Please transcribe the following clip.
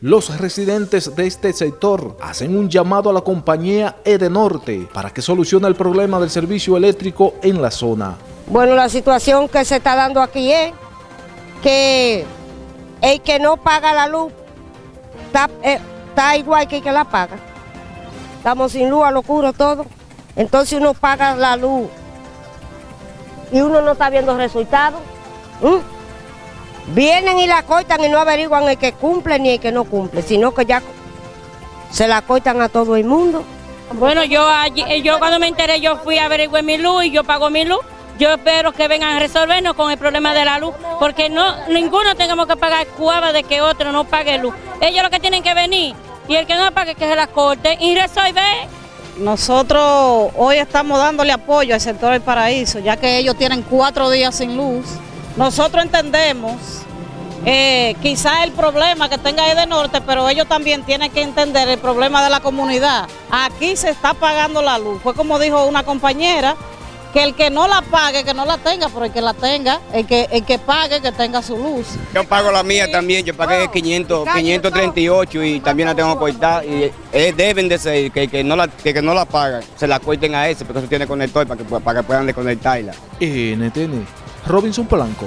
Los residentes de este sector hacen un llamado a la compañía Edenorte para que solucione el problema del servicio eléctrico en la zona. Bueno, la situación que se está dando aquí es que el que no paga la luz está, eh, igual que el que la paga. Estamos sin luz, a locura todo. Entonces uno paga la luz y uno no está viendo resultados. Vienen y la cortan y no averiguan el que cumple ni el que no cumple, sino que ya se la cortan a todo el mundo. Bueno, yo, allí- yo cuando me enteré, yo fui a averiguar mi luz y yo pago mi luz. Yo espero que vengan a resolvernos con el problema de la luz, porque no ninguno tengamos que pagar cuava de que otro no pague luz. Ellos lo que tienen que venir y el que no pague que se la corte y resolver. Nosotros hoy estamos dándole apoyo al sector del paraíso, ya que ellos tienen cuatro días sin luz. Nosotros entendemos eh, quizá el problema que tenga de norte, pero ellos también tienen que entender el problema de la comunidad. Aquí se está pagando la luz. Fue como dijo una compañera, que el que no la pague, que no la tenga, pero el que la tenga, el que, el que pague, que tenga su luz. Yo pago la mía también, yo pagué 500, 538 y también la tengo cortada y eh, deben de ser que, que no la, que, que no la pagan, se la corten a ese porque eso tiene conector para que, para que puedan desconectarla. NTN, Robinson Polanco.